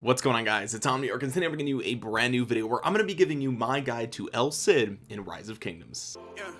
what's going on guys? It's omniarch and today i'm bringing you a brand new video where i'm going to be giving you my guide to el cid in rise of kingdoms. Yeah,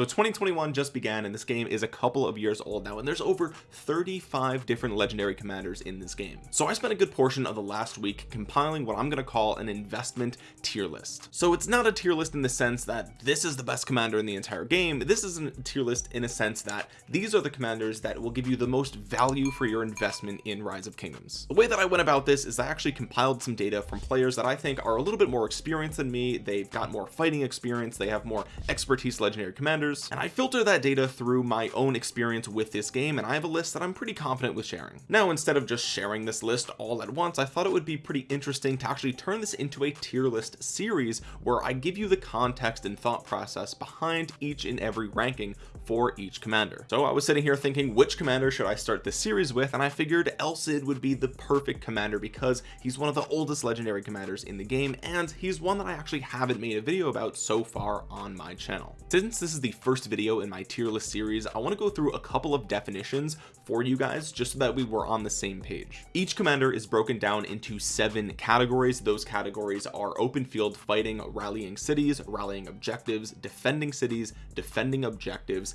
so 2021 just began and this game is a couple of years old now and there's over 35 different legendary commanders in this game. So I spent a good portion of the last week compiling what I'm going to call an investment tier list. So it's not a tier list in the sense that this is the best commander in the entire game. This is a tier list in a sense that these are the commanders that will give you the most value for your investment in rise of kingdoms. The way that I went about this is I actually compiled some data from players that I think are a little bit more experienced than me. They've got more fighting experience. They have more expertise legendary commanders and I filter that data through my own experience with this game and I have a list that I'm pretty confident with sharing. Now instead of just sharing this list all at once I thought it would be pretty interesting to actually turn this into a tier list series where I give you the context and thought process behind each and every ranking for each commander. So I was sitting here thinking which commander should I start this series with? And I figured El Cid would be the perfect commander because he's one of the oldest legendary commanders in the game and he's one that I actually haven't made a video about so far on my channel. Since this is the first video in my tier list series I want to go through a couple of definitions for you guys just so that we were on the same page. Each commander is broken down into seven categories. Those categories are open field fighting rallying cities rallying objectives defending cities defending objectives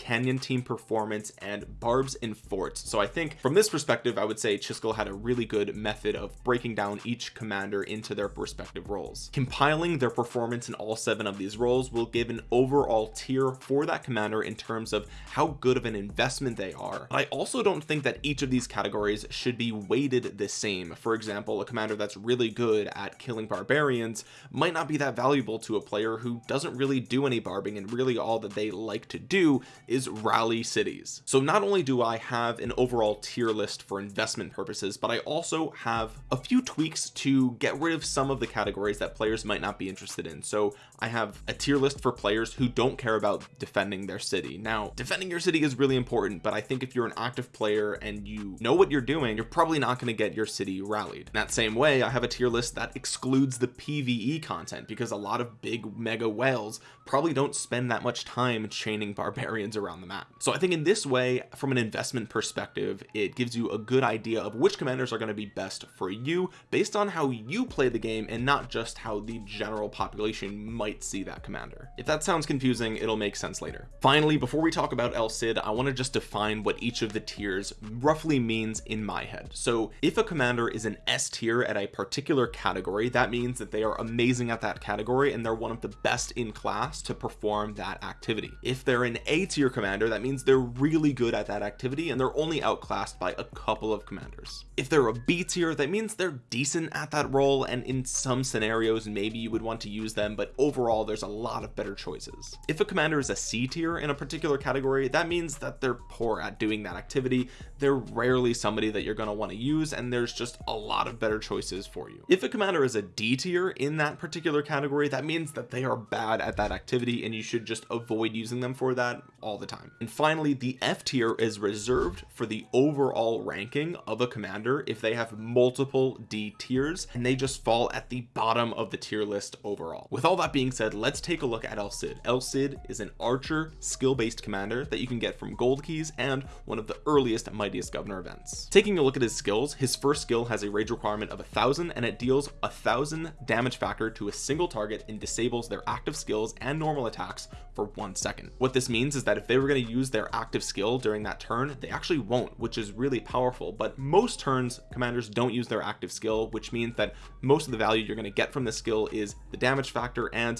canyon team performance and barbs and forts. So I think from this perspective I would say Chiskel had a really good method of breaking down each commander into their respective roles. Compiling their performance in all seven of these roles will give an overall tier for that commander in terms of how good of an investment they are. But I also don't think that each of these categories should be weighted the same. For example a commander that's really good at killing barbarians might not be that valuable to a player who doesn't really do any barbing and really all that they like to do is rally cities. So not only do I have an overall tier list for investment purposes but I also have a few tweaks to get rid of some of the categories that players might not be interested in. So I have a tier list for players who don't care about defending their city. Now defending your city is really important but I think if you're an active player and you know what you're doing you're probably not going to get your city rallied. In that same way I have a tier list that excludes the PvE content because a lot of big mega whales probably don't spend that much time chaining barbarians around the map. So I think in this way from an investment perspective it gives you a good idea of which commanders are going to be best for you based on how you play the game and not just how the general population might see that commander. If that sounds confusing it'll make sense later. Finally before we talk about El Cid I want to just define what each of the tiers roughly means in my head. So if a commander is an S tier at a particular category that means that they are amazing at that category and they're one of the best in class to perform that activity. If they're an A tier commander that means they're really good at that activity and they're only outclassed by a couple of commanders. If they're a B tier that means they're decent at that role and in some scenarios maybe you would want to use them but overall there's a lot of better choices. If a commander is a C tier in a particular category that means that they're poor at doing that activity. They're rarely somebody that you're going to want to use and there's just a lot of better choices for you. If a commander is a D tier in that particular category that means that they are bad at that activity and you should just avoid using them for that all the time. And finally the F tier is reserved for the overall ranking of a commander if they have multiple D tiers and they just fall at the bottom of the tier list overall. With all that being said let's take a look at El Cid. El Cid is an archer skill-based commander that you can get from gold keys and one of the earliest mightiest governor events. Taking a look at his skills his first skill has a rage requirement of a thousand and it deals a thousand damage factor to a single target and disables their active skills and normal attacks for one second. What this means is that if they were going to use their active skill during that turn they actually won't which is really powerful. But most turns commanders don't use their active skill which means that most of the value you're going to get from the skill is the damage factor and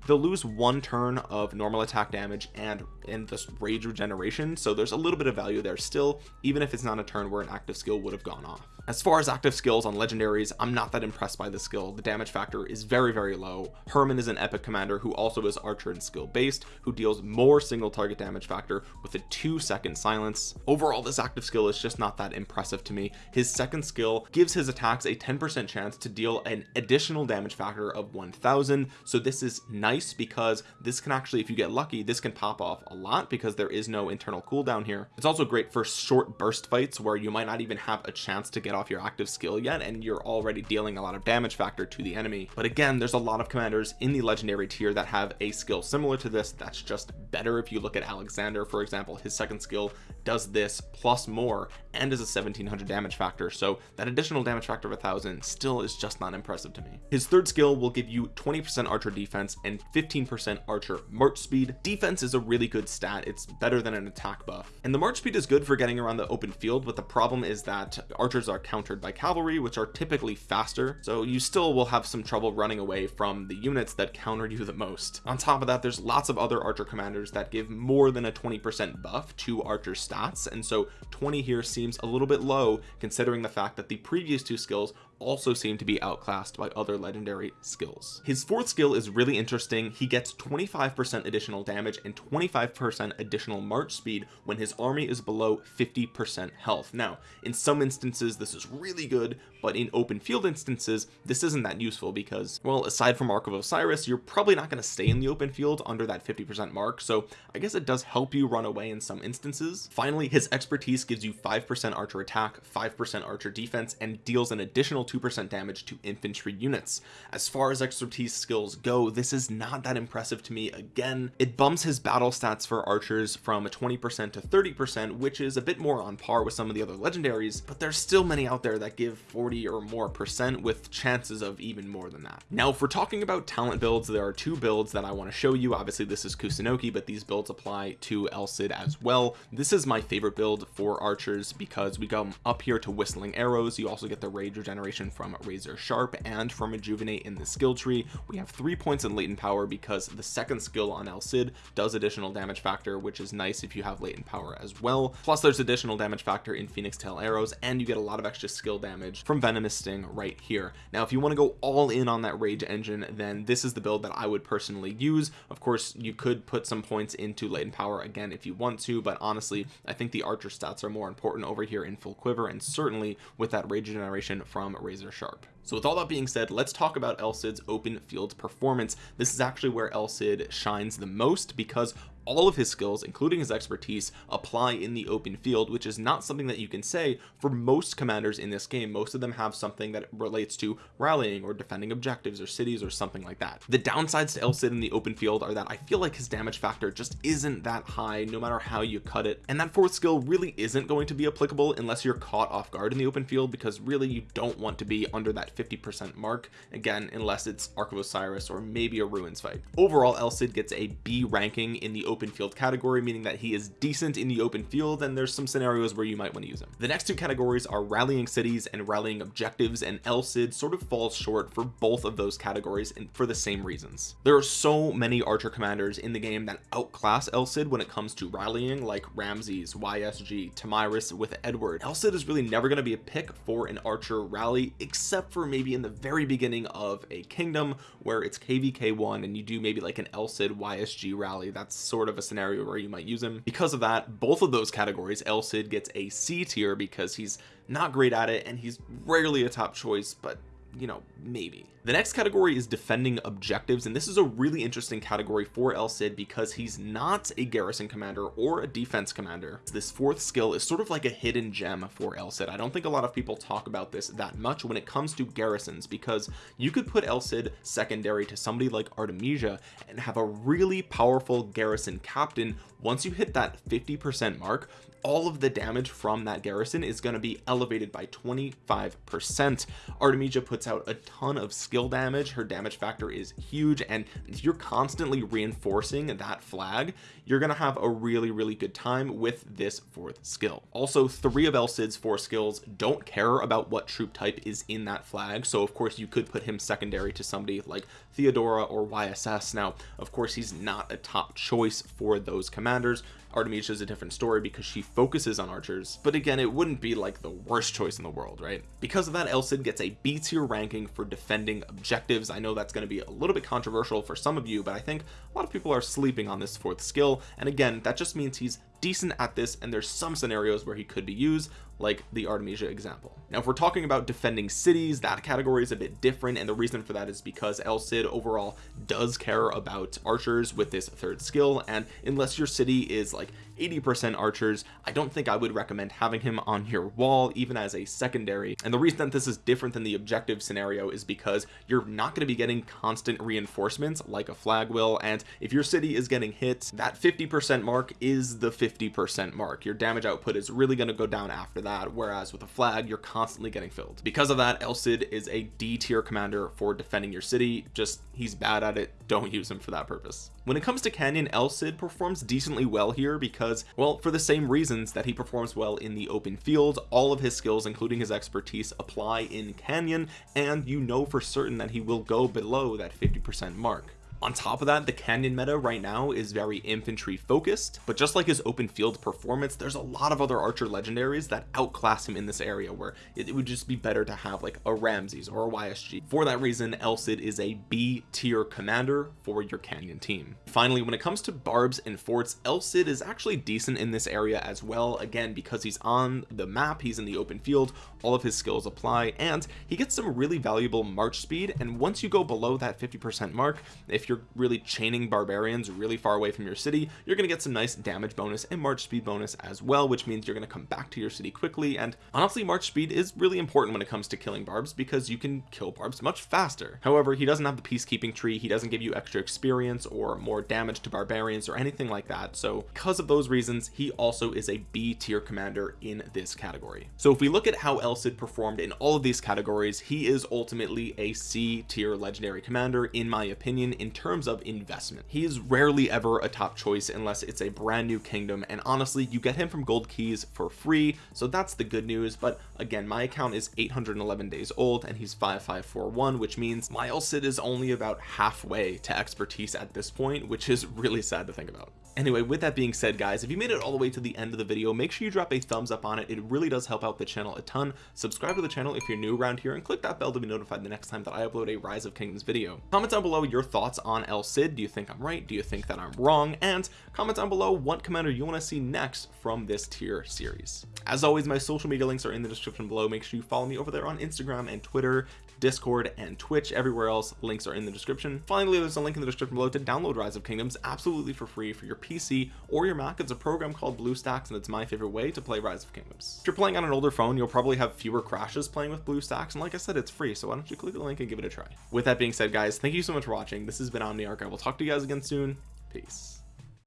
they'll lose one turn of normal attack damage and in this rage regeneration so there's a little bit of value there still even if it's not a turn where an active skill would have gone off. As far as active skills on legendaries I'm not that impressed by the skill. The damage factor is very very low. Hermann is an epic commander who also is archer and skill based who deals more single target damage factor with a two second silence. Overall this active skill is just not that impressive to me. His second skill gives his attacks a 10% chance to deal an additional damage factor of 1000 so this is nice because this can actually if you get lucky this can pop off a lot because there is no internal cooldown here. It's also great for short burst fights where you might not even have a chance to get off your active skill yet and you're already dealing a lot of damage factor to the enemy. But again there's a lot of commanders in the legendary tier that have a skill similar to this that's just better if you look at Alexander for example his second skill does this plus more and is a 1700 damage factor. So that additional damage factor of a thousand still is just not impressive to me. His third skill will give you 20 percent archer defense and 15 percent archer march speed. Defense is a really good stat. It's better than an attack buff. And the march speed is good for getting around the open field but the problem is that archers are countered by cavalry which are typically faster. So you still will have some trouble running away from the units that counter you the most. On top of that there's lots of other archer commanders that give more than a 20 percent buff to archer stats and so 20 here seems a little bit low considering the fact that the previous two skills also seem to be outclassed by other legendary skills. His fourth skill is really interesting. He gets 25 percent additional damage and 25 percent additional march speed when his army is below 50 percent health. Now in some instances this is really good but in open field instances this isn't that useful because well aside from Ark of Osiris you're probably not going to stay in the open field under that 50 percent mark so I guess it does help you run away in some instances. Finally his expertise gives you 5 percent archer attack 5 percent archer defense and deals an additional 2% damage to infantry units. As far as expertise skills go this is not that impressive to me. Again it bumps his battle stats for archers from 20% to 30% which is a bit more on par with some of the other legendaries but there's still many out there that give 40 or more percent with chances of even more than that. Now if we're talking about talent builds there are two builds that I want to show you. Obviously this is Kusunoki but these builds apply to El Cid as well. This is my favorite build for archers because we come up here to whistling arrows. You also get the rage regeneration from razor sharp and from rejuvenate in the skill tree. We have three points in latent power because the second skill on El Cid does additional damage factor which is nice if you have latent power as well. Plus there's additional damage factor in phoenix tail arrows and you get a lot of extra skill damage from venomous sting right here. Now if you want to go all in on that rage engine then this is the build that I would personally use. Of course you could put some points into latent power again if you want to but honestly I think the archer stats are more important over here in full quiver and certainly with that rage generation from razor sharp. So with all that being said let's talk about Cid's open field performance. This is actually where Cid shines the most because all of his skills including his expertise apply in the open field which is not something that you can say for most commanders in this game. Most of them have something that relates to rallying or defending objectives or cities or something like that. The downsides to El Cid in the open field are that I feel like his damage factor just isn't that high no matter how you cut it. And that fourth skill really isn't going to be applicable unless you're caught off guard in the open field because really you don't want to be under that 50 percent mark again unless it's Ark of Osiris or maybe a ruins fight. Overall El Cid gets a B ranking in the open field category meaning that he is decent in the open field and there's some scenarios where you might want to use him. The next two categories are rallying cities and rallying objectives and El Cid sort of falls short for both of those categories and for the same reasons. There are so many archer commanders in the game that outclass El Cid when it comes to rallying like Ramses YSG Tomyris with Edward. El Cid is really never going to be a pick for an archer rally except for maybe in the very beginning of a kingdom where it's kvk1 and you do maybe like an El Cid YSG rally. That's sort of a scenario where you might use him. Because of that both of those categories El Cid gets a C tier because he's not great at it and he's rarely a top choice but you know maybe. The next category is defending objectives and this is a really interesting category for El Cid because he's not a garrison commander or a defense commander. This fourth skill is sort of like a hidden gem for El Cid. I don't think a lot of people talk about this that much when it comes to garrisons because you could put El Cid secondary to somebody like Artemisia and have a really powerful garrison captain. Once you hit that 50 percent mark all of the damage from that garrison is going to be elevated by 25 percent. Artemisia puts out a ton of skill damage. Her damage factor is huge and if you're constantly reinforcing that flag you're gonna have a really really good time with this fourth skill. Also three of El Cid's four skills don't care about what troop type is in that flag so of course you could put him secondary to somebody like Theodora or YSS now of course he's not a top choice for those commanders Artemisia is a different story because she focuses on archers but again it wouldn't be like the worst choice in the world right? Because of that El Cid gets a B tier ranking for defending objectives. I know that's going to be a little bit controversial for some of you but I think a lot of people are sleeping on this fourth skill and again that just means he's decent at this and there's some scenarios where he could be used like the Artemisia example. Now if we're talking about defending cities that category is a bit different and the reason for that is because El Cid overall does care about archers with this third skill and unless your city is like 80% archers. I don't think I would recommend having him on your wall even as a secondary. And the reason that this is different than the objective scenario is because you're not going to be getting constant reinforcements like a flag will. And if your city is getting hit that 50% mark is the 50% mark. Your damage output is really going to go down after that whereas with a flag you're constantly getting filled. Because of that El Cid is a D tier commander for defending your city. Just he's bad at it. Don't use him for that purpose. When it comes to Canyon El Cid performs decently well here because well for the same reasons that he performs well in the open field all of his skills including his expertise apply in Canyon and you know for certain that he will go below that 50% mark on top of that the canyon meta right now is very infantry focused but just like his open field performance there's a lot of other archer legendaries that outclass him in this area where it, it would just be better to have like a ramses or a ysg for that reason El Cid is a b tier commander for your canyon team. Finally when it comes to barbs and forts El Cid is actually decent in this area as well again because he's on the map he's in the open field all of his skills apply and he gets some really valuable march speed and once you go below that 50 percent mark if you're really chaining barbarians really far away from your city you're going to get some nice damage bonus and march speed bonus as well which means you're going to come back to your city quickly. And honestly march speed is really important when it comes to killing barbs because you can kill barbs much faster. However he doesn't have the peacekeeping tree he doesn't give you extra experience or more damage to barbarians or anything like that. So because of those reasons he also is a b tier commander in this category. So if we look at how El Cid performed in all of these categories he is ultimately a c tier legendary commander in my opinion in terms of investment. He is rarely ever a top choice unless it's a brand new kingdom and honestly you get him from gold keys for free so that's the good news but again my account is 811 days old and he's 5541 which means Cid is only about halfway to expertise at this point which is really sad to think about. Anyway with that being said guys if you made it all the way to the end of the video make sure you drop a thumbs up on it. It really does help out the channel a ton. Subscribe to the channel if you're new around here and click that bell to be notified the next time that I upload a rise of kingdoms video. Comment down below your thoughts on El Cid do you think I'm right? Do you think that I'm wrong? And comment down below what commander you want to see next from this tier series. As always my social media links are in the description below. Make sure you follow me over there on Instagram and Twitter discord and twitch. Everywhere else links are in the description. Finally there's a link in the description below to download rise of kingdoms absolutely for free for your pc or your mac. It's a program called bluestacks and it's my favorite way to play rise of kingdoms. If you're playing on an older phone you'll probably have fewer crashes playing with bluestacks and like i said it's free so why don't you click the link and give it a try. With that being said guys thank you so much for watching. This has been omniarch i will talk to you guys again soon. Peace